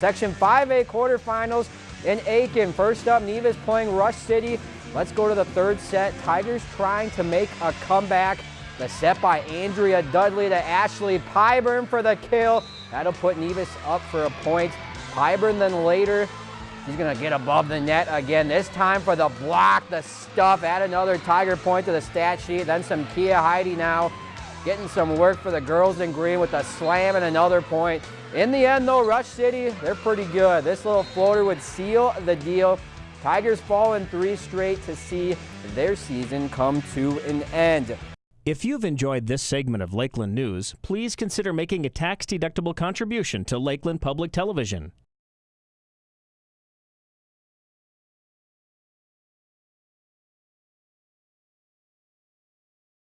Section 5A quarterfinals in Aitkin. First up, Nevis playing Rush City. Let's go to the third set. Tigers trying to make a comeback. The set by Andrea Dudley to Ashley Pyburn for the kill. That'll put Nevis up for a point. Pyburn then later, he's gonna get above the net again. This time for the block, the stuff. Add another Tiger point to the stat sheet. Then some Kia Heidi now getting some work for the girls in green with a slam and another point. In the end, though, Rush City, they're pretty good. This little floater would seal the deal. Tigers fall in three straight to see their season come to an end. If you've enjoyed this segment of Lakeland News, please consider making a tax-deductible contribution to Lakeland Public Television.